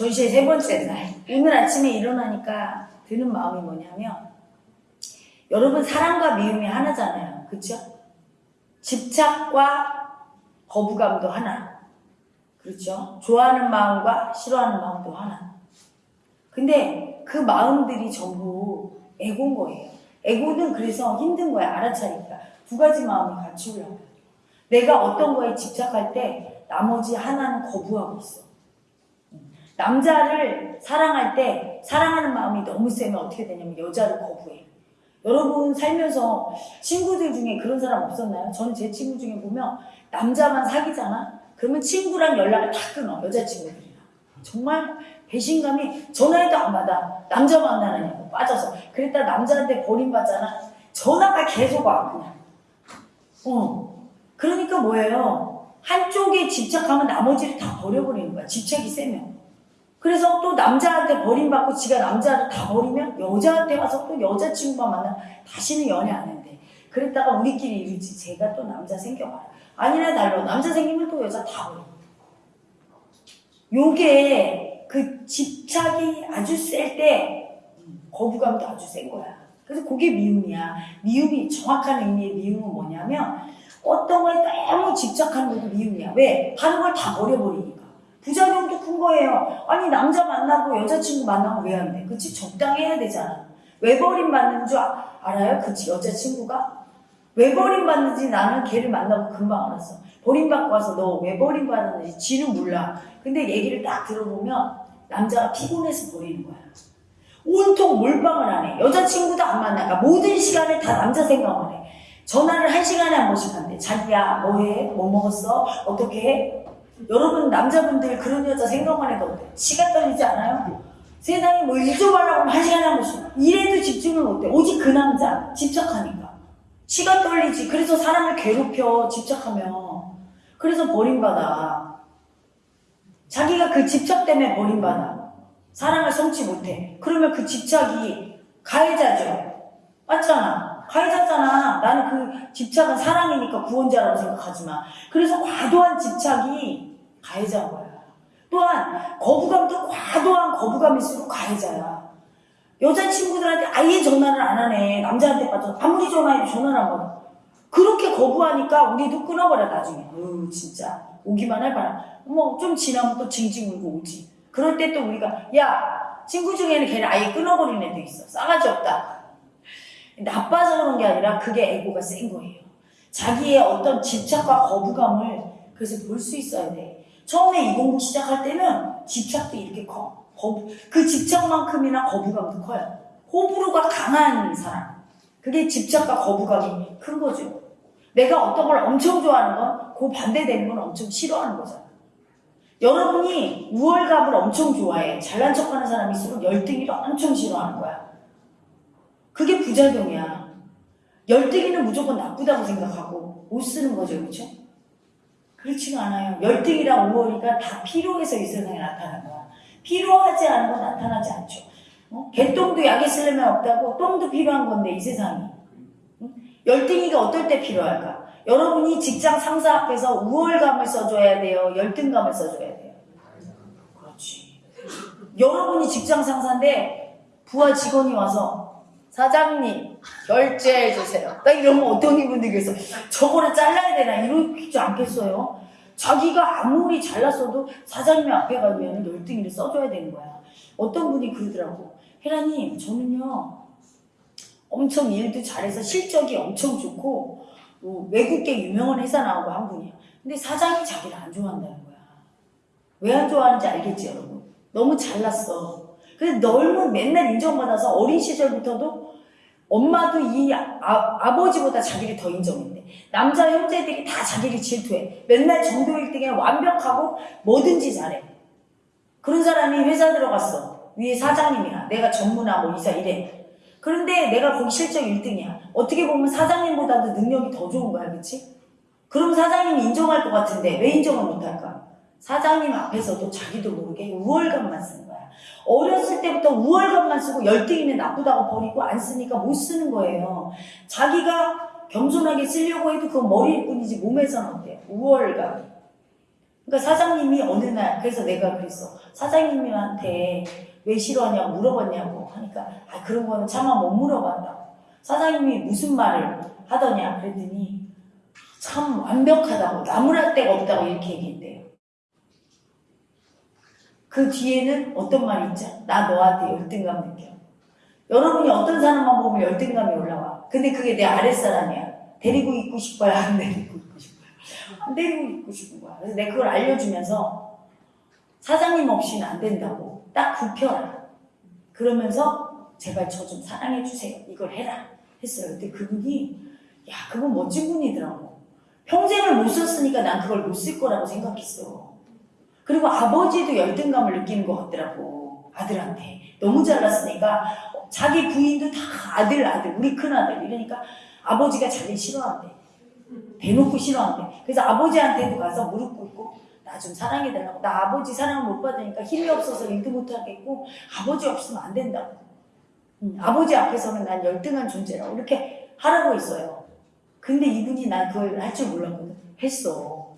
전시의 세 번째 날. 오늘 아침에 일어나니까 드는 마음이 뭐냐면, 여러분, 사랑과 미움이 하나잖아요. 그쵸? 집착과 거부감도 하나. 그렇죠? 좋아하는 마음과 싫어하는 마음도 하나. 근데 그 마음들이 전부 에고인 거예요. 에고는 그래서 힘든 거야, 알아차니까. 두 가지 마음이 같이 올라와요. 내가 어떤 거에 집착할 때 나머지 하나는 거부하고 있어. 남자를 사랑할 때 사랑하는 마음이 너무 세면 어떻게 되냐면 여자를 거부해. 여러분 살면서 친구들 중에 그런 사람 없었나요? 저는 제 친구 중에 보면 남자만 사귀잖아? 그러면 친구랑 연락을 다 끊어. 여자친구들이랑. 정말 배신감이 전화해도 안 받아. 남자 만나느냐고 빠져서. 그랬다 남자한테 버림받잖아. 전화가 계속 와 그냥. 어. 그러니까 뭐예요? 한쪽에 집착하면 나머지를 다 버려버리는 거야. 집착이 세면. 그래서 또 남자한테 버림받고 지가 남자를 다 버리면 여자한테 가서 또 여자친구만 만나 다시는 연애 안 한대. 그랬다가 우리끼리 이러지. 제가 또 남자 생겨봐라. 아니나 달라. 남자 생기면 또 여자 다 버려. 요게 그 집착이 아주 셀 때 거부감도 아주 센 거야. 그래서 그게 미움이야. 미움이 정확한 의미의 미움은 뭐냐면 어떤 거에 너무 집착하는 것도 미움이야. 왜? 다른 걸 다 버려버리니까. 부작용도 큰 거예요. 아니 남자 만나고 여자친구 만나고 왜 안 돼? 그치? 적당히 해야 되잖아. 왜 버림받는 줄 아- 알아요? 그치? 여자친구가? 왜 버림받는지 나는 걔를 만나고 금방 알았어. 버림받고 와서 너 왜 버림받았는지 지는 몰라. 근데 얘기를 딱 들어보면 남자가 피곤해서 버리는 거야. 온통 몰빵을 안 해. 여자친구도 안 만나. 그러니까 모든 시간을 다 남자 생각만 해. 전화를 한 시간에 한 번씩 한대. 자기야, 뭐 해? 뭐 먹었어? 어떻게 해? 여러분, 남자분들 그런 여자 생각만 해도 어때? 치가 떨리지 않아요? 세상에 뭐일좀 하려고 하면 한 시간에 한 번씩. 일해도 집중을 못해. 오직 그 남자. 집착하니까. 치가 떨리지. 그래서 사람을 괴롭혀. 집착하면. 그래서 버림받아. 자기가 그 집착 때문에 버림받아. 사랑을 성취 못해. 그러면 그 집착이 가해자죠. 맞잖아. 가해자잖아. 나는 그 집착은 사랑이니까 구원자라고 생각하지 마. 그래서 과도한 집착이 가해자인 거야. 또한 거부감도 과도한 거부감일수록 가해자야. 여자친구들한테 아예 전화를 안 하네. 남자한테 빠져. 아무리 전화해도 전화를 안 받아. 그렇게 거부하니까 우리도 끊어버려 나중에. 어우 진짜 오기만 해봐라. 뭐 좀 지나면 또 징징 울고 오지. 그럴 때 또 우리가 야 친구 중에는 걔는 아예 끊어버린 애도 있어. 싸가지 없다. 나빠서 그런 게 아니라 그게 에고가 센 거예요. 자기의 어떤 집착과 거부감을 그래서 볼 수 있어야 돼. 처음에 이 공부 시작할 때는 집착도 이렇게 커. 거부, 그 집착만큼이나 거부감도 커요. 호불호가 강한 사람. 그게 집착과 거부감이 큰 거죠. 내가 어떤 걸 엄청 좋아하는 건 그 반대되는 건 엄청 싫어하는 거잖아. 여러분이 우월감을 엄청 좋아해. 잘난 척 하는 사람일수록 열등이를 엄청 싫어하는 거야. 그게 부작용이야. 열등이는 무조건 나쁘다고 생각하고 못 쓰는 거죠, 그렇죠? 그렇지가 않아요. 열등이랑 우월이가 다 필요해서 이 세상에 나타난 거야. 필요하지 않은 건 나타나지 않죠. 어? 개똥도 약에 쓰려면 없다고 똥도 필요한 건데 이 세상이. 응? 열등이가 어떨 때 필요할까? 여러분이 직장 상사 앞에서 우월감을 써줘야 돼요. 열등감을 써줘야 돼요. 그렇지. 여러분이 직장 상사인데 부하 직원이 와서 사장님 결제해 주세요. 딱 이러면 어떤 이분들이 그래서 저거를 잘라야 되나 이러지 않겠어요? 자기가 아무리 잘났어도 사장님 앞에 가면 열등이를 써줘야 되는 거야. 어떤 분이 그러더라고. 혜라님 저는요 엄청 일도 잘해서 실적이 엄청 좋고 뭐 외국계 유명한 회사 나오고 한 분이야. 근데 사장이 자기를 안 좋아한다는 거야. 왜 안 좋아하는지 알겠지 여러분? 너무 잘났어. 그래서 너무 맨날 인정받아서 어린 시절부터도 엄마도 이 아, 버지보다 자기를 더 인정했대. 남자 형제들이 다 자기를 질투해. 맨날 전교 1등에 완벽하고 뭐든지 잘해. 그런 사람이 회사 들어갔어. 위에 사장님이야. 내가 뭐 이사 이래. 그런데 내가 거기 실적 1등이야. 어떻게 보면 사장님보다도 능력이 더 좋은 거야, 그치? 그럼 사장님이 인정할 것 같은데 왜 인정을 못할까? 사장님 앞에서도 자기도 모르게 우월감만 거야. 어렸을 때부터 우월감만 쓰고 열등이면 나쁘다고 버리고 안 쓰니까 못 쓰는 거예요. 자기가 겸손하게 쓰려고 해도 그건 머리일 뿐이지 몸에서는 어때요? 우월감. 그러니까 사장님이 어느 날 그래서 내가 그랬어 사장님한테 왜 싫어하냐고 물어봤냐고 하니까 아 그런 거는 차마 못 물어봤다고 사장님이 무슨 말을 하더냐 그랬더니 참 완벽하다고 나무랄 데가 없다고 이렇게 얘기했대요 그 뒤에는 어떤 말이 있죠? 나 너한테 열등감 느껴. 여러분이 어떤 사람만 보면 열등감이 올라와. 근데 그게 내 아랫사람이야. 데리고 있고 싶어요 안 데리고 있고 싶어요 안 데리고 있고 싶은 거야. 그래서 내가 그걸 알려주면서 사장님 없이는 안 된다고 딱 굽혀라. 그러면서 제발 저 좀 사랑해 주세요. 이걸 해라. 했어요. 근데 그분이 야 그분 멋진 분이더라고. 평생을 못 썼으니까 난 그걸 못 쓸 거라고 생각했어 그리고 아버지도 열등감을 느끼는 것 같더라고 아들한테. 너무 잘났으니까 자기 부인도 다 아들 아들 우리 큰아들. 이러니까 아버지가 자기 싫어한대. 대놓고 싫어한대. 그래서 아버지한테도 가서 무릎 꿇고 나 좀 사랑해달라고. 나 아버지 사랑을 못 받으니까 힘이 없어서 일도 못하겠고 아버지 없으면 안 된다고. 음, 아버지 앞에서는 난 열등한 존재라고 이렇게 하라고 했어요. 근데 이분이 난 그걸 할 줄 몰랐거든. 했어.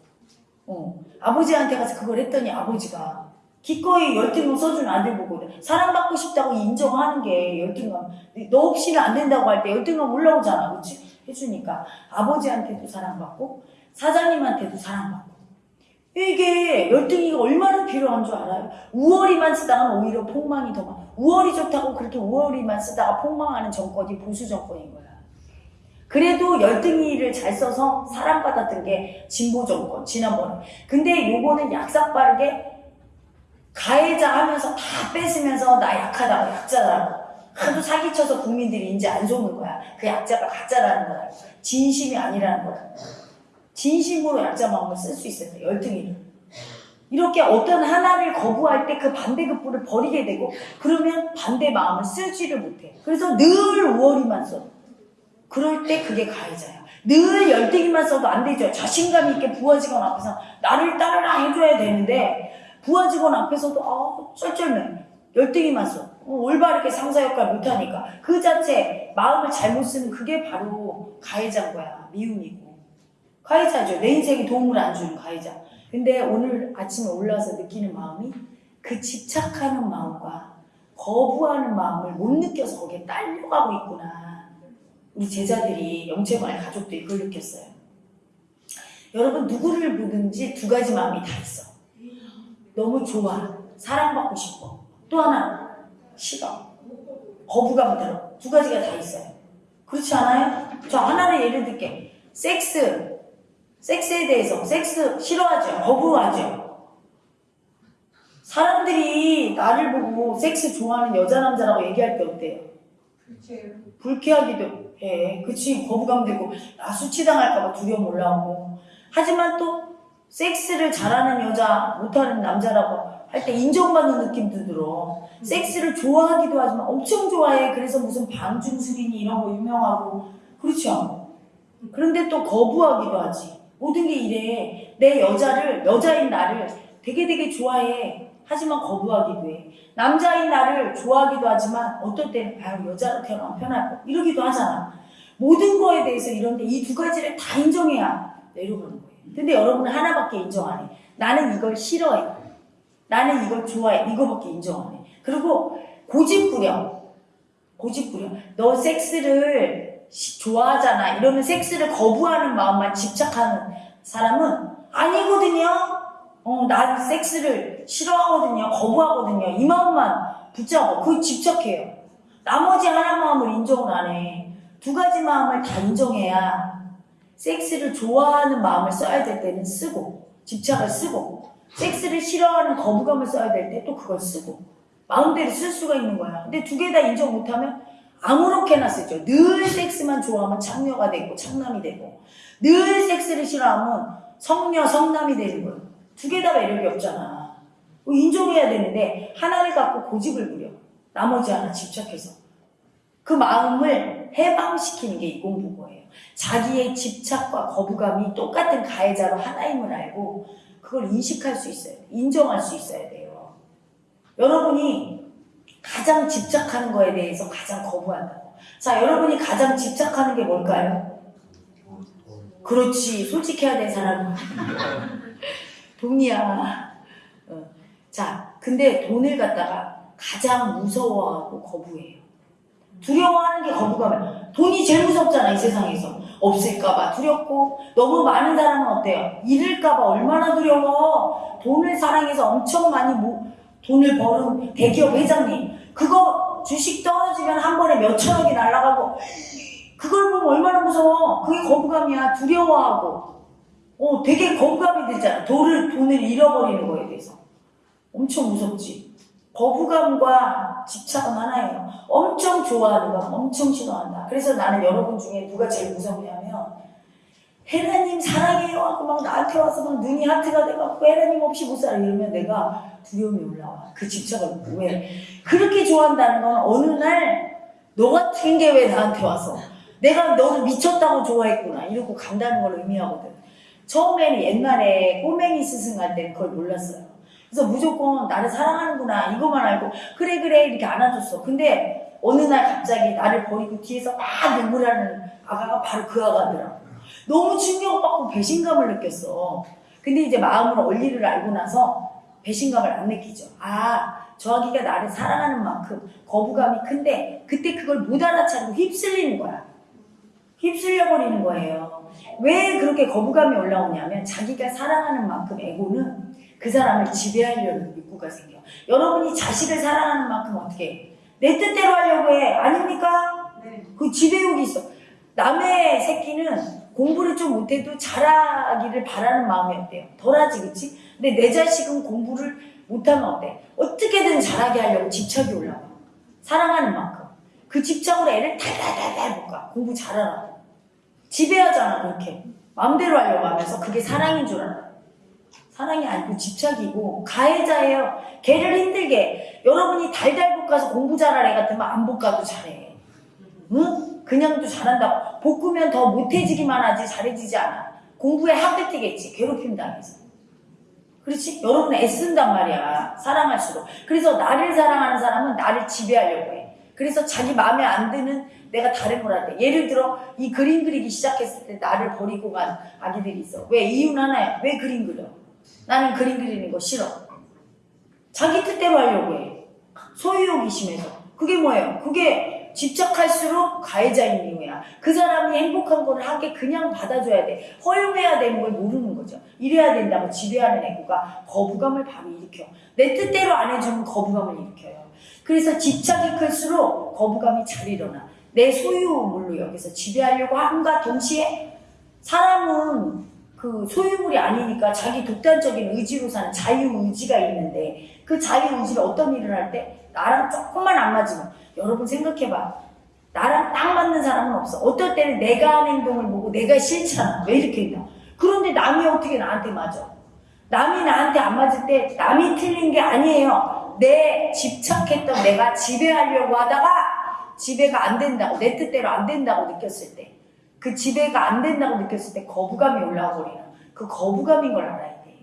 어. 아버지한테 가서 그걸 했더니 아버지가 기꺼이 열등감 써준 아들 보고 사랑받고 싶다고 인정하는 게 열등감. 너 없이는 안 된다고 할 때 열등감 올라오잖아. 그치? 해주니까. 아버지한테도 사랑받고 사장님한테도 사랑받고. 이게 열등이가 얼마나 필요한 줄 알아요? 우월이만 쓰다가 오히려 폭망이 더 많아. 우월이 좋다고 그렇게 우월이만 쓰다가 폭망하는 정권이 보수 정권인 거야 그래도 열등이를 잘 써서 사랑받았던 게 진보 정권 지난번에. 근데 요거는 약삭 빠르게 가해자 하면서 다 뺏으면서 나 약하다고 약자라고. 하도 사기쳐서 국민들이 이제 안 속는 거야. 그 약자가 가짜라는 거야. 진심이 아니라는 거야. 진심으로 약자 마음을 쓸 수 있어야 돼 열등이를. 이렇게 어떤 하나를 거부할 때 그 반대급부를 버리게 되고 그러면 반대 마음을 쓰지를 못해. 그래서 늘 우월이만 써 그럴 때 그게 가해자야 늘 열등이만 써도 안 되죠. 자신감 있게 부하 직원 앞에서 나를 따르라 해줘야 되는데 부하 직원 앞에서도 아 쩔쩔매 열등이만 써. 어, 올바르게 상사 역할 못하니까. 그 자체 마음을 잘못 쓰는 그게 바로 가해자인 거야. 미움이고. 가해자죠. 내 인생에 도움을 안 주는 가해자. 근데 오늘 아침에 올라와서 느끼는 마음이 그 집착하는 마음과 거부하는 마음을 못 느껴서 거기에 딸려가고 있구나 우리 제자들이 영체마을 가족들이 그걸 느꼈어요. 여러분 누구를 보든지 두 가지 마음이 다 있어. 너무 좋아. 사랑받고 싶어. 또 하나 싫어. 거부감 들어. 두 가지가 다 있어요. 그렇지 않아요? 저 하나를 예를 들게. 섹스. 섹스에 대해서. 섹스 싫어하죠. 거부하죠. 사람들이 나를 보고 섹스 좋아하는 여자 남자라고 얘기할 때 어때요? 불쾌하기도 해 그치 거부감 들고 나 수치당할까봐 두려움 올라오고. 하지만 또 섹스를 잘하는 여자 못하는 남자라고 할 때 인정받는 느낌도 들어. 섹스를 좋아하기도 하지만 엄청 좋아해. 그래서 무슨 방중술이니 이런 거 유명하고. 그렇죠? 그런데 또 거부하기도 하지. 모든 게 이래. 내 여자를 여자인 나를 되게 되게 좋아해. 하지만 거부하기도 해 남자인 나를 좋아하기도 하지만 어떨 때는 아유 여자로 편할 거 이러기도 하잖아 모든 거에 대해서 이런데 이 두 가지를 다 인정해야 내려가는 거예요 근데 여러분은 하나밖에 인정 안 해. 나는 이걸 싫어해. 나는 이걸 좋아해. 이거밖에 인정 안 해. 그리고 고집부려. 고집부려. 너 섹스를 시- 좋아하잖아. 이러면 섹스를 거부하는 마음만 집착하는 사람은 아니거든요. 어, 난 섹스를 싫어하거든요. 거부하거든요. 이 마음만 붙잡고 그 집착해요. 나머지 하나 마음을 인정을 안 해. 두 가지 마음을 다 인정해야 섹스를 좋아하는 마음을 써야 될 때는 쓰고 집착을 쓰고 섹스를 싫어하는 거부감을 써야 될 때 또 그걸 쓰고 마음대로 쓸 수가 있는 거야 근데 두 개 다 인정 못하면 아무렇게나 쓰죠 늘 섹스만 좋아하면 창녀가 되고 창남이 되고 늘 섹스를 싫어하면 성녀 성남이 되는 거예요 두 개 다 매력이 없잖아 인정해야 되는데 하나를 갖고 고집을 부려 나머지 하나 집착해서 그 마음을 해방시키는 게 이 공부인 거예요 자기의 집착과 거부감이 똑같은 가해자로 하나임을 알고 그걸 인식할 수 있어요. 인정할 수 있어야 돼요. 여러분이 가장 집착하는 거에 대해서 가장 거부한다고. 자, 여러분이 가장 집착하는 게 뭘까요? 그렇지. 솔직해야 될 사람은. 돈이야. 어. 자, 근데 돈을 갖다가 가장 무서워하고 거부해요. 두려워하는 게 거부감이야. 돈이 제일 무섭잖아, 이 세상에서. 없을까봐 두렵고, 너무 많은 사람은 어때요? 잃을까봐 얼마나 두려워. 돈을 사랑해서 엄청 많이 모, 돈을 버는 대기업 회장님. 그거 주식 떨어지면 한 번에 몇 천억이 날아가고, 그걸 보면 얼마나 무서워. 그게 거부감이야. 두려워하고. 어, 되게 거부감이 들잖아. 돈을, 돈을 잃어버리는 거에 대해서. 엄청 무섭지. 거부감과 집착은 하나예요. 엄청 좋아하는 건 엄청 싫어한다. 그래서 나는 여러분 중에 누가 제일 무섭냐면, 혜라님 사랑해요 하고 막 나한테 와서 막 눈이 하트가 돼갖고 혜라님 없이 못 살아 이러면 내가 두려움이 올라와. 그 집착을 왜? 그렇게 좋아한다는 건 어느 날 너 같은 게 왜 나한테 와서 내가 너를 미쳤다고 좋아했구나 이러고 간다는 걸 의미하거든. 처음에는 옛날에 꼬맹이 스승 할 때는 그걸 몰랐어요. 그래서 무조건 나를 사랑하는구나 이것만 알고 그래 그래 이렇게 안아줬어. 근데 어느 날 갑자기 나를 버리고 뒤에서 막 눈물하는 아가가 바로 그 아가더라고. 너무 충격받고 배신감을 느꼈어. 근데 이제 마음으로 원리를 알고 나서 배신감을 안 느끼죠. 아, 저 아기가 나를 사랑하는 만큼 거부감이 큰데 그때 그걸 못 알아차리고 휩쓸리는 거야. 휩쓸려 버리는 거예요. 왜 그렇게 거부감이 올라오냐면 자기가 사랑하는 만큼 에고는 그 사람을 지배하려는 욕구가 생겨. 여러분이 자식을 사랑하는 만큼 어떻게 해? 내 뜻대로 하려고 해. 아닙니까? 네. 그 지배욕이 있어. 남의 새끼는 공부를 좀 못해도 잘하기를 바라는 마음이 어때요? 덜하지, 그치? 근데 내 자식은 공부를 못하면 어때? 어떻게든 잘하게 하려고 집착이 올라와. 사랑하는 만큼. 그 집착으로 애를 달달달달 볶아. 공부 잘하라고. 지배하잖아, 그렇게. 마음대로 하려고 하면서 그게 사랑인 줄 알아. 사랑이 아니고 집착이고 가해자예요. 걔를 힘들게. 여러분이 달달 볶아서 공부 애 같으면 안 볶아도 잘해. 응? 그냥도 잘한다고. 볶으면 더 못해지기만 하지 잘해지지 않아. 공부에 합격 뛰겠지. 괴롭힘 당해서. 그렇지? 여러분 애쓴단 말이야. 사랑할수록. 그래서 나를 사랑하는 사람은 나를 지배하려고 해. 그래서 자기 마음에 안 드는 내가 다른 걸 할 때. 예를 들어 이 그림 그리기 시작했을 때 나를 버리고 간 아기들이 있어. 왜? 이유는 하나야. 왜 그림 그려? 나는 그림 그리는 거 싫어. 자기 뜻대로 하려고 해. 소유욕이 심해서. 그게 뭐예요? 그게 집착할수록 가해자인 이유야. 그 사람이 행복한 거를 하게 그냥 받아줘야 돼. 허용해야 되는 걸 모르는 거죠. 이래야 된다고 지배하는 애고가 거부감을 바로 일으켜. 내 뜻대로 안 해주면 거부감을 일으켜요. 그래서 집착이 클수록 거부감이 잘 일어나. 내 소유물로 여기서 지배하려고 함과 동시에 사람은 그 소유물이 아니니까 자기 독단적인 의지로 사는 자유의지가 있는데 그 자유의지를 어떤 일을 할 때 나랑 조금만 안 맞으면 여러분 생각해봐. 나랑 딱 맞는 사람은 없어. 어떨 때는 내가 하는 행동을 보고 내가 싫잖아. 왜 이렇게 했나? 그런데 남이 어떻게 나한테 맞아? 남이 나한테 안 맞을 때 남이 틀린 게 아니에요. 내 집착했던 내가 지배하려고 하다가 지배가 안 된다고 내 뜻대로 안 된다고 느꼈을 때 그 지배가 안 된다고 느꼈을 때 거부감이 버리는 그 거부감인 걸 알아야 돼.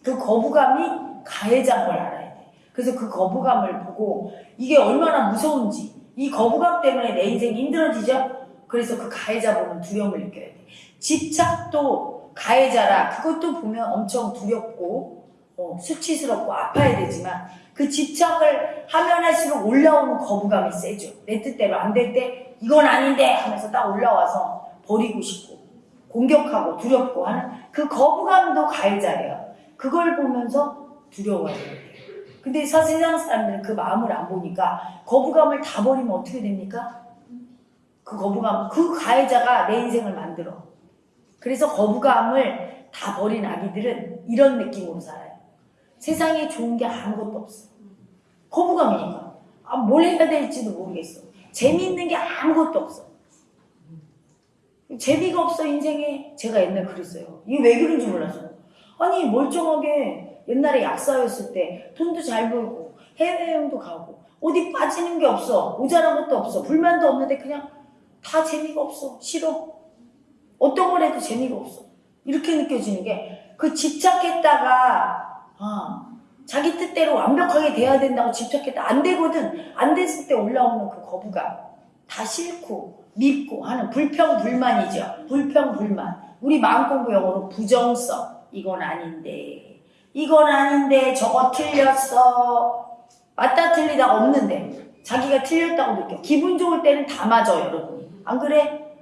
그 거부감이 가해자인 걸 알아야 돼. 그래서 그 거부감을 보고 이게 얼마나 무서운지 이 거부감 때문에 내 인생이 힘들어지죠? 그래서 그 가해자 보면 두려움을 느껴야 돼. 집착도 가해자라 그것도 보면 엄청 두렵고 어, 수치스럽고 아파야 되지만 그 집착을 하면 할수록 올라오는 거부감이 세죠. 내 뜻대로 안 될 때 이건 아닌데 하면서 딱 올라와서 버리고 싶고 공격하고 두렵고 하는 그 거부감도 가해자예요. 그걸 보면서 두려워해야 돼요. 근데 사- 세상 사람들은 그 마음을 안 보니까 거부감을 다 버리면 어떻게 됩니까? 그 거부감, 그 가해자가 내 인생을 만들어. 그래서 거부감을 다 버린 아기들은 이런 느낌으로 살아요. 세상에 좋은 게 아무것도 없어. 거부감이니까. 아, 뭘 해야 될지도 모르겠어. 재미있는 게 아무것도 없어. 재미가 없어, 인생에. 제가 옛날 그랬어요. 이게 왜 그런지 몰라서. 아니, 멀쩡하게 옛날에 약사였을 때 돈도 잘 벌고 해외여행도 가고 어디 빠지는 게 없어. 모자란 것도 없어. 불만도 없는데 그냥 다 재미가 없어. 싫어. 어떤 걸 해도 재미가 없어. 이렇게 느껴지는 게 그 집착했다가 아, 자기 뜻대로 완벽하게 돼야 된다고 집착했다 안 되거든. 안 됐을 때 올라오는 그 거부감 다 싫고 밉고 하는 불평불만이죠. 불평불만. 우리 마음공부 영어로 부정성 이건 아닌데 이건 아닌데 저거 틀렸어. 맞다 틀리다 없는데 자기가 틀렸다고 느껴. 기분 좋을 때는 다 맞아 여러분이. 안 그래?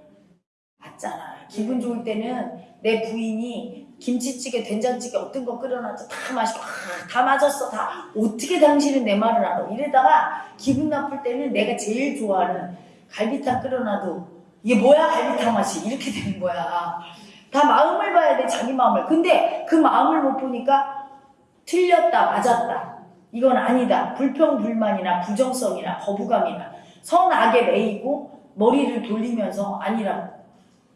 맞잖아. 기분 좋을 때는 내 부인이 김치찌개, 된장찌개 어떤 거 끓여놨어 다 맛있고 아, 다 맞았어. 다 어떻게 당신은 내 말을 알아? 이러다가 기분 나쁠 때는 내가 제일 좋아하는 갈비탕 끓여놔도 이게 뭐야? 갈비탕 맛이. 이렇게 되는 거야. 다 마음을 봐야 돼 자기 마음을. 근데 그 마음을 못 보니까 틀렸다 맞았다. 이건 아니다. 불평불만이나 부정성이나 거부감이나 선악에 매이고 머리를 돌리면서 아니라고.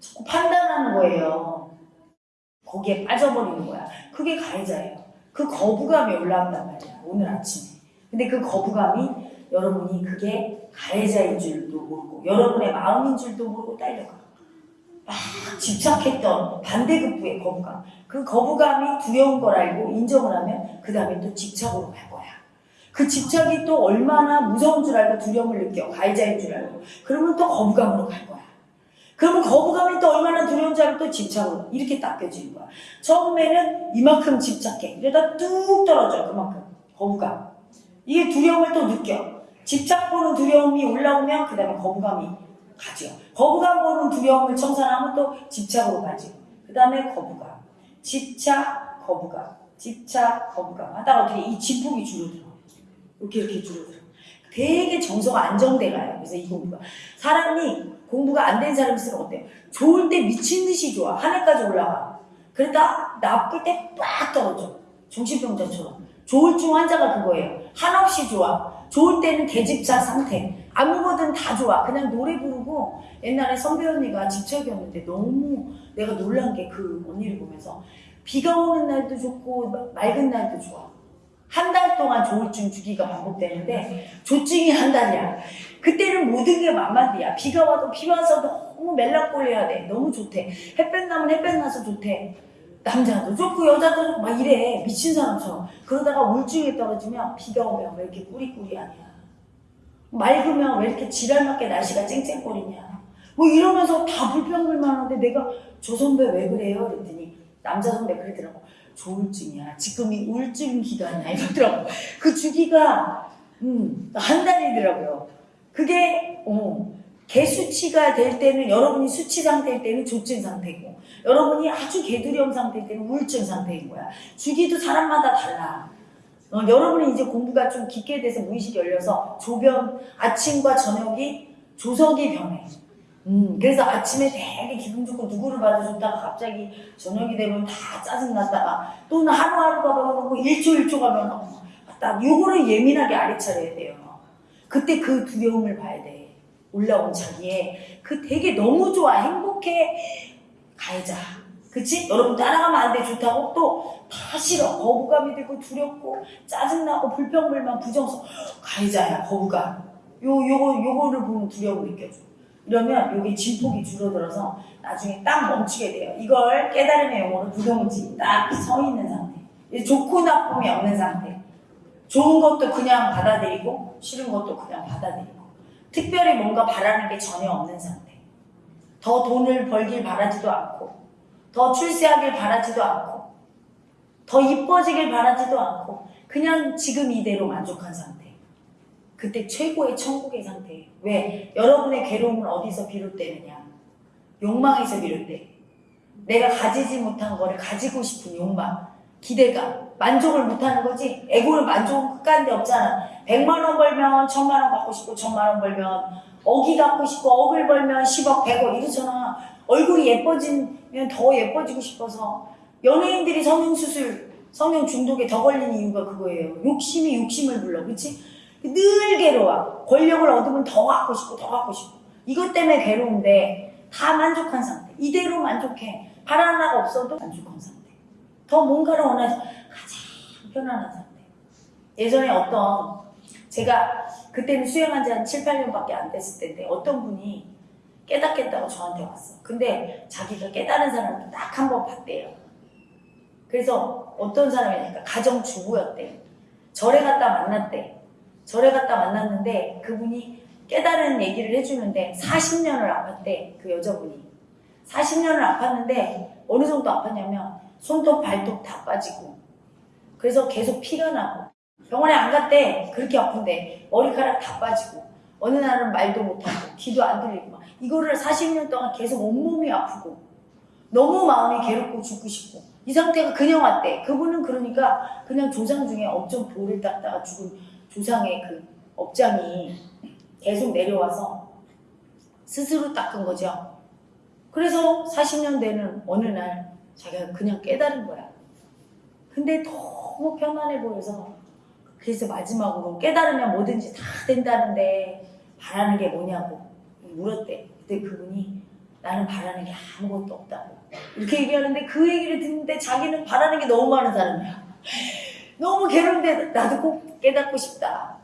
자꾸 판단하는 거예요 거기에 빠져버리는 거야. 그게 가해자예요. 그 거부감이 올라온단 말이야. 오늘 아침에. 근데 그 거부감이 여러분이 그게 가해자인 줄도 모르고 여러분의 마음인 줄도 모르고 딸려가. 막 집착했던 반대급부의 거부감. 그 거부감이 두려운 걸 알고 인정을 하면 그 다음에 또 집착으로 갈 거야. 그 집착이 또 얼마나 무서운 줄 알고 두려움을 느껴. 가해자인 줄 알고. 그러면 또 거부감으로 갈 거야. 그러면 거부감이 또 얼마나 두려운 줄 알고 또 집착으로 이렇게 닦여지는 거야. 처음에는 이만큼 집착해. 이러다 뚝 떨어져 그만큼 거부감. 이게 두려움을 또 느껴. 집착 보는 두려움이 올라오면 그 다음에 거부감이 가죠. 거부감 보는 두려움을 청산하면 또 집착으로 가죠. 그 다음에 거부감. 집착, 거부감. 집착, 거부감. 하다가 어떻게 이 진폭이 줄어들어. 이렇게 이렇게 줄어들어. 되게 정서가 안정돼 가요. 그래서 이 공부가. 사람이 공부가 안 된 사람 있으면 어때요? 좋을 때 미친 듯이 좋아. 하늘까지 올라가. 그러다 나쁠 때 빡 떨어져. 정신병자처럼. 조울증 환자가 그거예요. 한없이 좋아. 좋을 때는 대집자 상태. 아무거든 다 좋아. 그냥 노래 부르고 옛날에 선배 언니가 집착이었는데 너무 내가 놀란 게 그 언니를 보면서 비가 오는 날도 좋고 맑은 날도 좋아. 한 달 동안 조울증 주기가 반복되는데 조증이 한 달이야. 그때는 모든 게 만만디야. 비가 와도 비 와서 너무 멜랑꼴해야 돼. 너무 좋대. 햇볕 나면 햇볕 나서 좋대. 남자도 좋고 여자도 좋고 막 이래. 미친 사람처럼. 그러다가 우울증에 떨어지면 비가 오면 왜 이렇게 꾸리꾸리하냐. 맑으면 왜 이렇게 지랄맞게 날씨가 쨍쨍거리냐. 뭐 이러면서 다 불평불만한데 내가 저 선배 왜 그래요? 그랬더니 남자 선배 그러더라고. 조울증이야. 지금 이 우울증 기간이야. 이러더라고. 그 주기가 음, 한 달이더라고요. 그게 어, 개수치가 될 때는 여러분이 수치 상태일 때는 조증 상태고 여러분이 아주 개두려움 상태일 때는 우울증 상태인 거야. 주기도 사람마다 달라. 어, 여러분이 이제 공부가 좀 깊게 돼서 무의식이 열려서 조변 아침과 저녁이 조석이 변해. 음, 그래서 아침에 되게 기분 좋고 누구를 좋다가 갑자기 저녁이 되면 다 짜증났다가 또는 하루하루가 변하고 일초 일초가 변하고 딱 요거를 예민하게 알아차려야 돼요. 그때 그 두려움을 봐야 돼. 올라온 자기의 그 되게 너무 좋아. 행복해. 가해자. 그치? 여러분 따라가면 안 돼. 좋다고? 또 다 싫어. 거부감이 들고 두렵고 짜증나고 불평불만 부정성 가해자야 거부감. 요 요거 요거를 보면 두려움을 느껴줘 이러면 여기 진폭이 줄어들어서 나중에 딱 멈추게 돼요. 이걸 깨달음의 용어로 부동지 딱 서 있는 상태. 좋고 나쁨이 없는 상태. 좋은 것도 그냥 받아들이고 싫은 것도 그냥 받아들이고. 특별히 뭔가 바라는 게 전혀 없는 상태. 더 돈을 벌길 바라지도 않고 더 출세하길 바라지도 않고 더 이뻐지길 바라지도 않고 그냥 지금 이대로 만족한 상태 그때 최고의 천국의 상태예요 왜? 여러분의 괴로움은 어디서 비롯되느냐? 욕망에서 비롯돼. 내가 가지지 못한 거를 가지고 싶은 욕망 기대감 만족을 못하는 거지? 에고를 만족은 끝가는데 없잖아. 100만 원 벌면 1000만 원 갖고 싶고 1000만 원 벌면 억이 갖고 싶고 억을 벌면 10억 100억 이러잖아. 얼굴이 예뻐지면 더 예뻐지고 싶어서. 연예인들이 성형수술 성형 중독에 더 걸리는 이유가 그거예요. 욕심이 욕심을 불러 그치? 늘 괴로워 권력을 얻으면 더 갖고 싶고 더 갖고 싶고 이것 때문에 괴로운데 다 만족한 상태 이대로 만족해 바라는 하나가 없어도 만족한 상태 더 뭔가를 원해서 가장 편안한 상태. 예전에 어떤 제가 그때는 수행한 지 한 7, 8년밖에 안 됐을 텐데 어떤 분이 깨닫겠다고 저한테 왔어. 근데 자기가 깨달은 사람을 딱 한 번 봤대요. 그래서 어떤 사람이니까 가정주부였대. 절에 갔다 만났대. 절에 갔다 만났는데 그분이 깨달은 얘기를 해주는데 40년을 아팠대. 그 여자분이. 40년을 아팠는데 어느 정도 아팠냐면 손톱 발톱 다 빠지고 그래서 계속 피가 나고 병원에 안 갔대. 그렇게 아픈데 머리카락 다 빠지고 어느 날은 말도 못하고 귀도 안 들리고 막 이거를 40년 동안 계속 온몸이 아프고 너무 마음이 괴롭고 죽고 싶고 이 상태가 그냥 왔대. 그분은 그러니까 그냥 조상 중에 업종 돌을 닦다가 죽은 조상의 그 업장이 계속 내려와서 스스로 닦은 거죠. 그래서 40년 되는 어느 날 자기가 그냥 깨달은 거야. 근데 너무 편안해 보여서 그래서 마지막으로 깨달으면 뭐든지 다 된다는데 바라는 게 뭐냐고 물었대. 그때 그분이 나는 바라는 게 아무것도 없다고 이렇게 얘기하는데 그 얘기를 듣는데 자기는 바라는 게 너무 많은 사람이야. 너무 괴로운데 나도 꼭 깨닫고 싶다.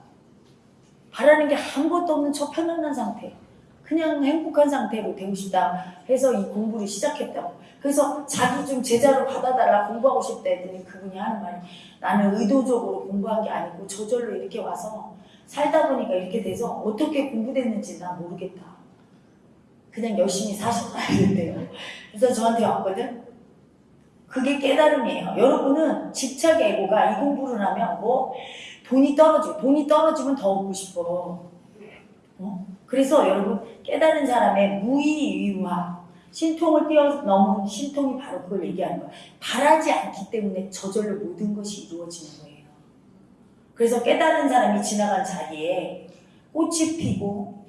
바라는 게 아무것도 없는 저 편안한 상태. 그냥 행복한 상태로 되고 싶다 해서 이 공부를 시작했다고. 그래서 자기 좀 제자로 받아달라 공부하고 싶다 했더니 그분이 하는 말이 나는 의도적으로 공부한 게 아니고 저절로 이렇게 와서 살다 보니까 이렇게 돼서 어떻게 공부됐는지 난 모르겠다. 그냥 열심히 사셨다 이랬대요. 그래서 저한테 왔거든. 그게 깨달음이에요. 여러분은 집착 애고가 이 공부를 하면 뭐 돈이 떨어지고 돈이 떨어지면 더 얻고 싶어. 어? 그래서 여러분 깨달은 사람의 무의유화 신통을 뛰어넘은 신통이 바로 그걸 얘기하는 거예요. 바라지 않기 때문에 저절로 모든 것이 이루어지는 거예요. 그래서 깨달은 사람이 지나간 자리에 꽃이 피고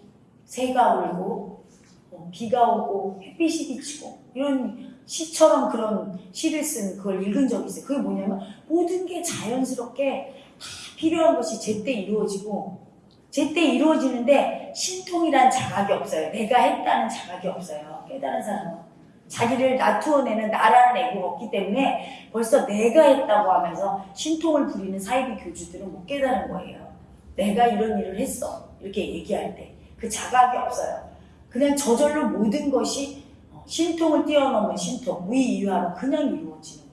새가 울고 어, 비가 오고 햇빛이 비치고 이런 시처럼 그런 시를 쓴 그걸 읽은 적이 있어요. 그게 뭐냐면 모든 게 자연스럽게 다 필요한 것이 제때 이루어지고 제때 이루어지는데 신통이란 자각이 없어요. 내가 했다는 자각이 없어요. 깨달은 사람은. 자기를 나투어내는 나라는 애고가 없기 때문에 벌써 내가 했다고 하면서 신통을 부리는 사이비 교주들은 못 깨달은 거예요. 내가 이런 일을 했어. 이렇게 얘기할 때. 그 자각이 없어요. 그냥 저절로 모든 것이 어, 신통을 뛰어넘은 신통, 무의유화로 그냥 이루어지는.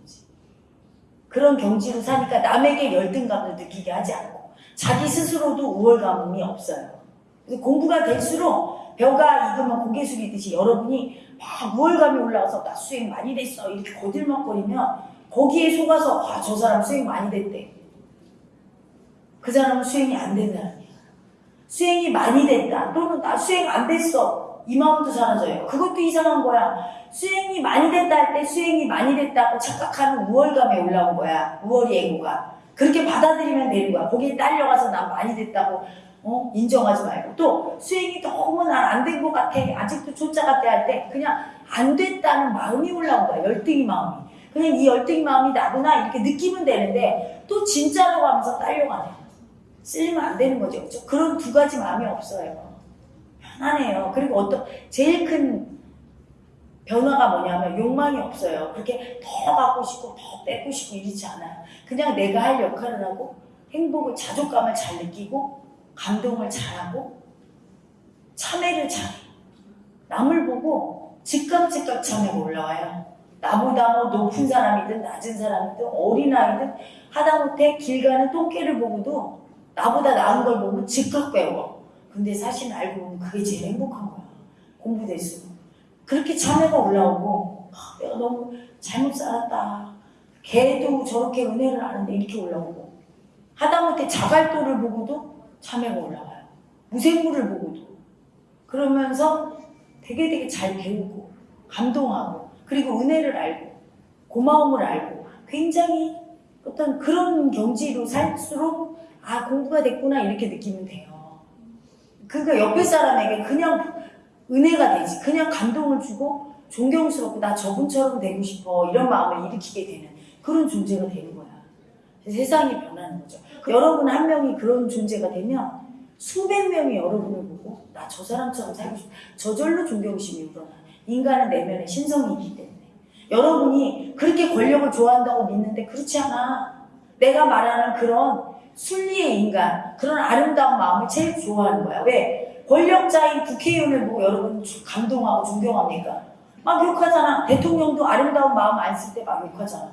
그런 경지로 사니까 남에게 열등감을 느끼게 하지 않고 자기 스스로도 우월감이 없어요. 공부가 될수록 벼가 익으면 고개 숙이듯이 여러분이 막 우월감이 올라와서 나 수행 많이 됐어 이렇게 거들먹거리면 거기에 속아서 아, 저 사람 수행 많이 됐대. 그 사람은 수행이 안 된 사람이야. 수행이 많이 됐다 또는 나 수행 안 됐어 이 마음도 사라져요. 그것도 이상한 거야. 수행이 많이 됐다 할 때 수행이 많이 됐다고 착각하는 우월감에 올라온 거야. 우월이 애고가. 그렇게 받아들이면 되는 거야. 거기에 딸려가서 난 많이 됐다고 어? 인정하지 말고 또 수행이 너무 난 안 된 것 같아. 아직도 초짜 같아 할 때 그냥 안 됐다는 마음이 올라온 거야. 열등이 마음이. 그냥 이 열등이 마음이 나구나 이렇게 느끼면 되는데 또 진짜라고 하면서 딸려가네. 쓸리면 안 되는 거죠. 그렇죠? 그런 두 가지 마음이 없어요. 편안해요. 그리고 어떤 제일 큰 변화가 뭐냐면 욕망이 없어요. 그렇게 더 갖고 싶고 더 뺏고 싶고 이러지 않아요. 그냥 내가 할 역할을 하고 행복을 자족감을 잘 느끼고 감동을 잘하고 참회를 잘해. 남을 보고 즉각 즉각 참회가 올라와요. 나보다 뭐 높은 사람이든 낮은 사람이든 어린아이든 하다못해 길 가는 똥개를 보고도 나보다 나은 걸 보면 즉각 배워. 근데 사실 알고 보면 그게 제일 행복한 거야. 공부될수록. 그렇게 참회가 올라오고 아, 내가 너무 잘못 살았다. 걔도 저렇게 은혜를 아는데 이렇게 올라오고 하다못해 자갈도를 보고도 참회가 올라와요. 무생물을 보고도 그러면서 되게 되게 잘 배우고 감동하고 그리고 은혜를 알고 고마움을 알고 굉장히 어떤 그런 경지로 살수록 아 공부가 됐구나 이렇게 느끼면 돼요. 그러니까 옆에 사람에게 그냥 은혜가 되지 그냥 감동을 주고 존경스럽고 나 저분처럼 되고 싶어 이런 마음을 일으키게 되는 그런 존재가 되는 거야. 세상이 변하는 거죠. 여러분 한 명이 그런 존재가 되면 수백 명이 여러분을 보고 나 저 사람처럼 살고 싶어. 저절로 존경심이 우러나. 인간은 내면에 신성이 있기 때문에. 여러분이 그렇게 권력을 좋아한다고 믿는데 그렇지 않아. 내가 말하는 그런 순리의 인간, 그런 아름다운 마음을 제일 좋아하는 거야. 왜? 권력자인 국회의원을 보고 여러분 감동하고 존경합니까? 막 욕하잖아. 대통령도 아름다운 마음 안 쓸 때 막 욕하잖아.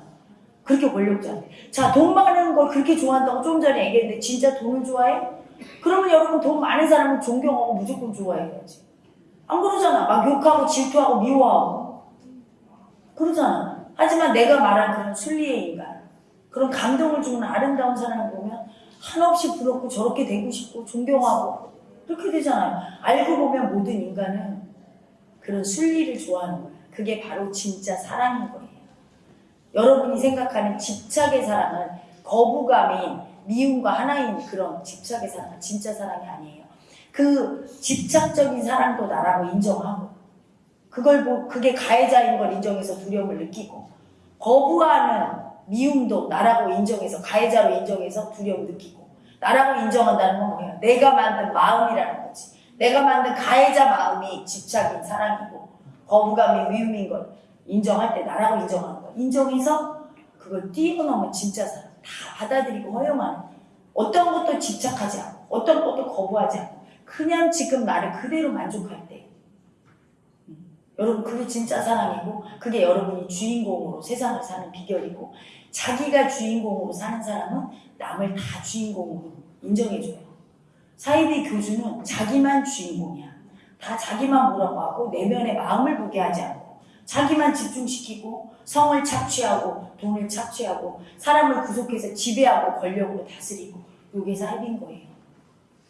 그렇게 권력자인데. 자, 돈 많은 걸 그렇게 좋아한다고 좀 전에 얘기했는데 진짜 돈을 좋아해? 그러면 여러분 돈 많은 사람은 존경하고 무조건 좋아해야지. 안 그러잖아. 막 욕하고 질투하고 미워하고. 그러잖아. 하지만 내가 말한 그런 순리의 인간, 그런 감동을 주는 아름다운 사람을 보면 한없이 부럽고 저렇게 되고 싶고 존경하고 그렇게 되잖아요. 알고 보면 모든 인간은 그런 순리를 좋아하는 거예요. 그게 바로 진짜 사랑인 거예요. 여러분이 생각하는 집착의 사랑은 거부감인 미움과 하나인 그런 집착의 사랑은 진짜 사랑이 아니에요. 그 집착적인 사랑도 나라고 인정하고 그걸 보 그게 가해자인 걸 인정해서 두려움을 느끼고 거부하는 미움도 나라고 인정해서 가해자로 인정해서 두려움 느끼고 나라고 인정한다는 건 뭐예요? 내가 만든 마음이라는 거지. 내가 만든 가해자 마음이 집착인 사랑이고 거부감이 미움인 걸 인정할 때 나라고 인정하는 거. 인정해서 그걸 뛰어넘은 진짜 사랑. 다 받아들이고 허용하는 어떤 것도 집착하지 않고 어떤 것도 거부하지 않고 그냥 지금 나를 그대로 만족할 때 음, 여러분 그게 진짜 사랑이고 그게 여러분이 주인공으로 세상을 사는 비결이고 자기가 주인공으로 사는 사람은 남을 다 주인공으로 인정해줘요. 사이비 교주는 자기만 주인공이야. 다 자기만 뭐라고 하고 내면의 마음을 보게 하지 않고 자기만 집중시키고 성을 착취하고 돈을 착취하고 사람을 구속해서 지배하고 권력으로 다스리고 이게 사이비인 거예요.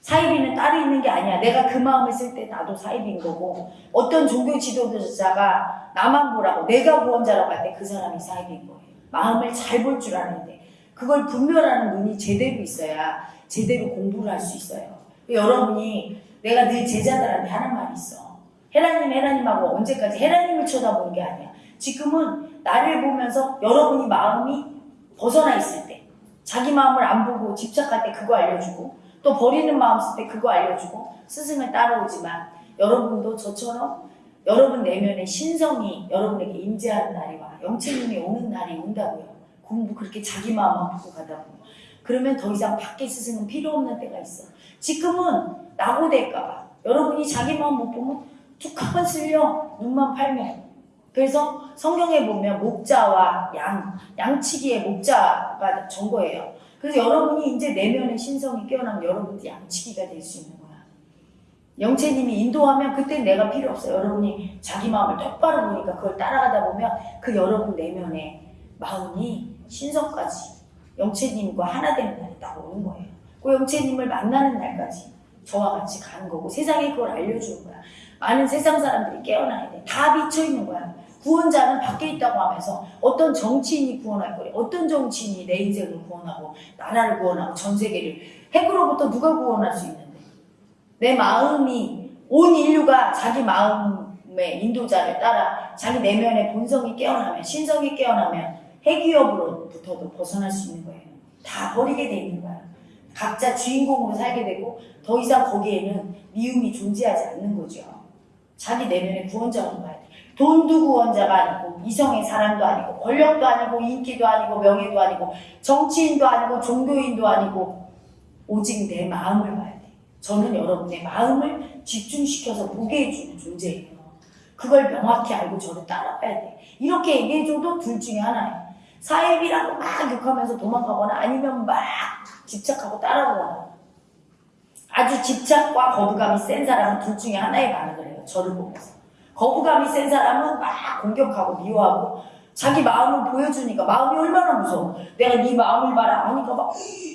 사이비는 따로 있는 게 아니야. 내가 그 마음을 쓸 때 나도 사이비인 거고 어떤 종교 지도자가 나만 보라고 내가 구원자라고 할 때 그 사람이 사이비인 거예요. 마음을 잘 볼 줄 아는데 그걸 분별하는 눈이 제대로 있어야 제대로 공부를 할 수 있어요. 여러분이 내가 늘 제자들한테 하는 말이 있어. 헤라님, 헤라님하고 언제까지 헤라님을 쳐다보는 게 아니야. 지금은 나를 보면서 여러분이 마음이 벗어나 있을 때, 자기 마음을 안 보고 집착할 때 그거 알려주고, 또 버리는 마음 쓸 때 그거 알려주고, 스승을 따라오지만, 여러분도 저처럼 여러분 내면의 신성이 여러분에게 임재하는 날이 와. 영체님이 오는 날이 온다고요. 공부 그렇게 자기 마음만 보고 가다 보면. 그러면 더 이상 밖에 스승은 필요 없는 때가 있어. 지금은 낙오될까봐. 여러분이 자기 마음 못 보면 툭 한번 쓸려. 눈만 팔면. 그래서 성경에 보면 목자와 양, 양치기의 목자가 전거예요. 그래서 여러분이 이제 내면의 신성이 깨어나면 여러분도 양치기가 될 수 있는 거야. 영채님이 인도하면 그때 내가 필요 없어요. 여러분이 자기 마음을 똑바로 보니까 그걸 따라가다 보면 그 여러분 내면의 마음이 신성까지 영채님과 하나 되는 날이 딱 오는 거예요. 그 영채님을 만나는 날까지 저와 같이 가는 거고 세상에 그걸 알려주는 거야. 많은 세상 사람들이 깨어나야 돼. 다 비쳐 있는 거야. 구원자는 밖에 있다고 하면서 어떤 정치인이 구원할 거래. 어떤 정치인이 내 인생을 구원하고 나라를 구원하고 전 세계를 핵으로부터 누가 구원할 수 있는데 내 마음이 온 인류가 자기 마음의 인도자를 따라 자기 내면의 본성이 깨어나면 신성이 깨어나면 핵 위협으로부터도 벗어날 수 있는 거예요. 다 버리게 돼 있는 거야. 각자 주인공으로 살게 되고 더 이상 거기에는 미움이 존재하지 않는 거죠. 자기 내면의 구원자로 봐야 돼. 돈도 구원자가 아니고 이성의 사람도 아니고 권력도 아니고 인기도 아니고 명예도 아니고 정치인도 아니고 종교인도 아니고 오직 내 마음을 봐야 돼. 저는 여러분의 마음을 집중시켜서 보게 해주는 존재예요. 그걸 명확히 알고 저를 따라가야 돼. 이렇게 얘기해줘도 둘 중에 하나예요. 사입이라고 막 욕하면서 도망가거나 아니면 막 집착하고 따라오거나 아주 집착과 거부감이 센 사람은 둘 중에 하나에 반응을 저를 보면서. 거부감이 센 사람은 막 공격하고 미워하고 자기 마음을 보여주니까 마음이 얼마나 무서워. 내가 네 마음을 봐라 하니까 막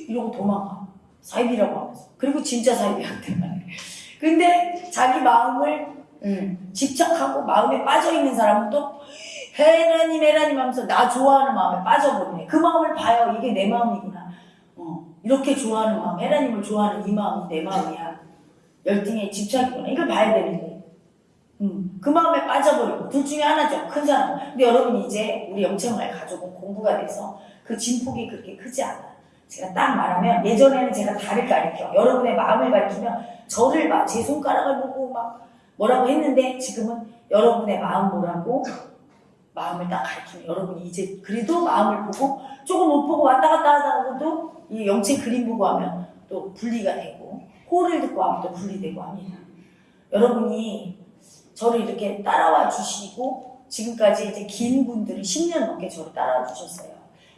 이러고 도망가. 사입이라고 하면서. 그리고 진짜 사입이한테 말해. 근데 자기 마음을 음, 집착하고 마음에 빠져있는 사람은 또 헤라님 헤라님 하면서 나 좋아하는 마음에 빠져버리네. 그 마음을 봐요. 이게 내 마음이구나. 어, 이렇게 좋아하는 마음, 헤라님을 좋아하는 이 마음이 내 마음이야. 열등의 집착이구나. 이걸 봐야 되는데. 음, 그 마음에 빠져버리고 둘 중에 하나죠. 큰 사람. 근데 여러분 이제 우리 영체마을 가족은 공부가 돼서 그 진폭이 그렇게 크지 않아. 제가 딱 말하면 예전에는 제가 달을 가리켜 여러분의 마음을 가리키면 저를 막 제 손가락을 보고 막 뭐라고 했는데 지금은 여러분의 마음 보라고 마음을 딱 가리키면 여러분이 이제 그래도 마음을 보고 조금 못 보고 왔다 갔다 하다가도 이 영체 그림 보고 하면 또 분리가 되고 호를 듣고 하면 또 분리되고 합니다. 여러분이 저를 이렇게 따라와 주시고 지금까지 이제 긴 분들이 10년 넘게 저를 따라와 주셨어요.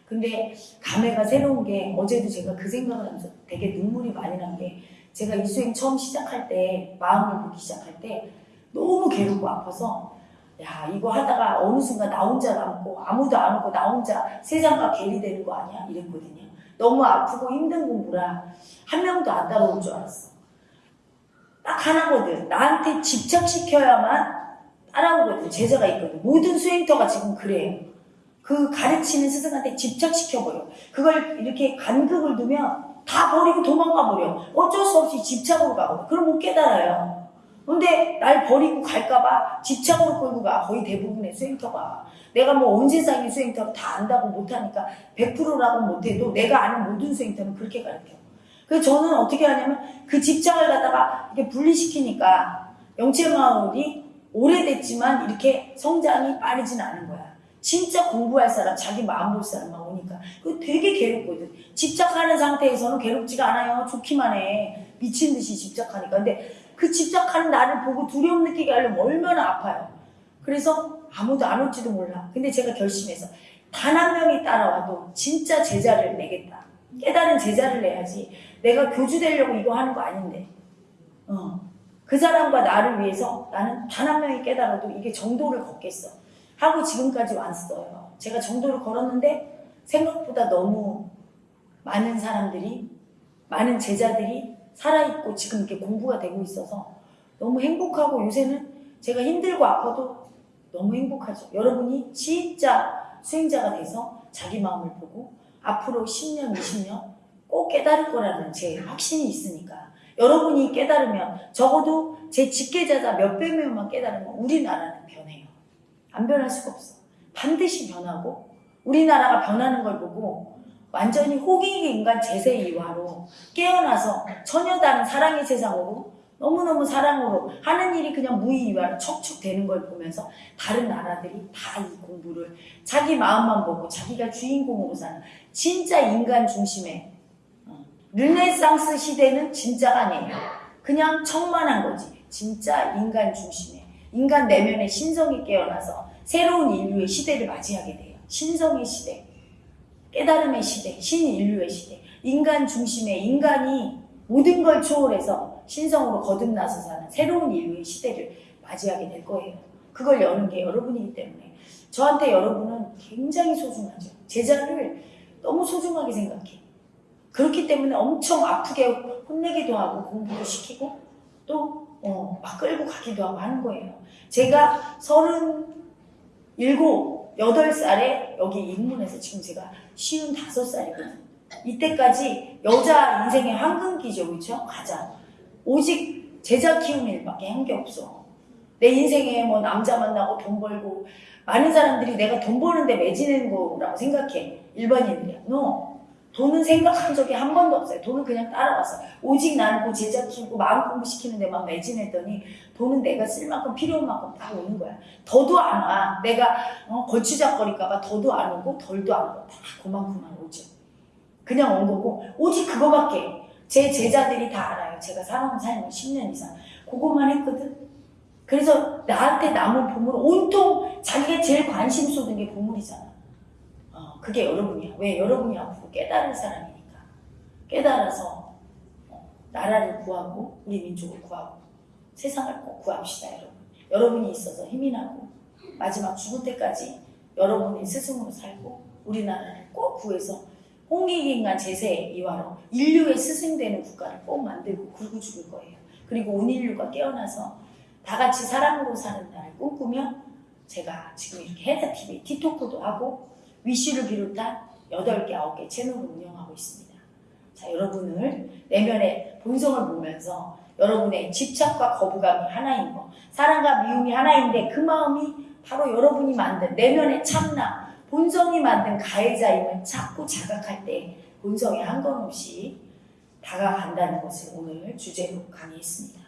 근데 감회가 새로운 게 어제도 제가 그 생각을 하면서 되게 눈물이 많이 난 게 제가 이 수행 처음 시작할 때 마음을 보기 시작할 때 너무 괴롭고 아파서 야 이거 하다가 어느 순간 나 혼자 남고 아무도 안 오고 나 혼자 세상과 괴리되는 거 아니야? 이랬거든요. 너무 아프고 힘든 공부라 한 명도 안 따라올 줄 알았어. 딱 하나거든. 나한테 집착시켜야만 따라오거든. 제자가 있거든. 모든 수행터가 지금 그래요. 그 가르치는 스승한테 집착시켜버려. 그걸 이렇게 간극을 두면 다 버리고 도망가 버려. 어쩔 수 없이 집착으로 가거든. 그럼 못 깨달아요. 근데 날 버리고 갈까봐 집착으로 끌고 가. 거의 대부분의 수행터가. 내가 뭐 온 세상의 수행터를 다 안다고 못하니까 100%라고 못해도 내가 아는 모든 수행터는 그렇게 가르쳐. 그래서 저는 어떻게 하냐면 그 집착을 갖다가 이렇게 분리시키니까 영체마을이 오래됐지만 이렇게 성장이 빠르진 않은 거야. 진짜 공부할 사람, 자기 마음 볼 사람만 오니까. 그거 되게 괴롭거든. 집착하는 상태에서는 괴롭지가 않아요. 좋기만 해. 미친 듯이 집착하니까. 근데 그 집착하는 나를 보고 두려움 느끼게 하려면 얼마나 아파요. 그래서 아무도 안 올지도 몰라. 근데 제가 결심해서 단 한 명이 따라와도 진짜 제자를 내겠다. 깨달은 제자를 내야지. 내가 교주 되려고 이거 하는 거 아닌데. 어. 그 사람과 나를 위해서 나는 단 한 명이 깨달아도 이게 정도를 걷겠어. 하고 지금까지 왔어요. 제가 정도를 걸었는데 생각보다 너무 많은 사람들이, 많은 제자들이 살아있고 지금 이렇게 공부가 되고 있어서 너무 행복하고 요새는 제가 힘들고 아파도 너무 행복하죠. 여러분이 진짜 수행자가 돼서 자기 마음을 보고 앞으로 10년, 20년 꼭 깨달을 거라는 제 확신이 있으니까 여러분이 깨달으면 적어도 제 직계자자 몇백 명만 깨달으면 우리나라는 변해요. 안 변할 수가 없어. 반드시 변하고 우리나라가 변하는 걸 보고 완전히 호기기 인간 제세 이화로 깨어나서 처녀 다른 사랑의 세상으로 너무너무 사랑으로 하는 일이 그냥 무의이화로 척척 되는 걸 보면서 다른 나라들이 다 이 공부를 자기 마음만 보고 자기가 주인공으로 사는 진짜 인간 중심의 어, 르네상스 시대는 진짜가 아니에요. 그냥 청만한 거지. 진짜 인간 중심의 인간 내면의 신성이 깨어나서 새로운 인류의 시대를 맞이하게 돼요. 신성의 시대, 깨달음의 시대, 신인류의 시대, 인간 중심의 인간이 모든 걸 초월해서 신성으로 거듭나서 사는 새로운 인류의 시대를 맞이하게 될 거예요. 그걸 여는 게 여러분이기 때문에 저한테 여러분은 굉장히 소중하죠. 제자를 너무 소중하게 생각해. 그렇기 때문에 엄청 아프게 혼내기도 하고 공부도 시키고 또 어, 막 끌고 가기도 하고 하는 거예요. 제가 서른 일곱, 여덟 살에 여기 입문해서 지금 제가 쉬운 다섯 살이거든요. 이때까지 여자 인생의 황금기죠, 그렇죠? 가장. 오직 제자 키우는 일밖에 한 게 없어. 내 인생에 뭐 남자 만나고 돈 벌고 많은 사람들이 내가 돈 버는데 매지는 거라고 생각해. 일반인들이야. no. 돈은 생각한 적이 한 번도 없어요. 돈은 그냥 따라왔어. 오직 나는 그 제자 키우고 마음 공부시키는 데만 매진했더니 돈은 내가 쓸 만큼 필요한 만큼 다 오는 거야. 더도 안 와. 내가 어, 거추장거릴까봐 더도 안 오고 덜도 안 오고 다 그만큼만 오죠. 그냥 온 거고 오직 그거밖에 제 제자들이 다 알아요. 제가 살아온 삶을 10년 이상 그거만 했거든. 그래서 나한테 남은 보물 온통 자기가 제일 관심 쏟은 게 보물이잖아. 어, 그게 여러분이야. 왜? 여러분이 앞으로 깨달은 사람이니까. 깨달아서 어, 나라를 구하고 우리 민족을 구하고 세상을 꼭 구합시다, 여러분. 여러분이 있어서 힘이 나고 마지막 죽을 때까지 여러분이 스승으로 살고 우리나라를 꼭 구해서 홍익인간 제세 이화로 인류의 스승되는 국가를 꼭 만들고 굴고 죽을 거예요. 그리고 온 인류가 깨어나서 다 같이 사랑으로 사는 날을 꿈꾸며 제가 지금 이렇게 헤다TV 티토크도 하고 위시를 비롯한 8개, 9개 채널을 운영하고 있습니다. 자, 여러분을 내면의 본성을 보면서 여러분의 집착과 거부감이 하나인 거, 사랑과 미움이 하나인데 그 마음이 바로 여러분이 만든 내면의 참나, 본성이 만든 가해자임을 자꾸 자각할 때 본성이 한건없이 다가간다는 것을 오늘 주제로 강의했습니다.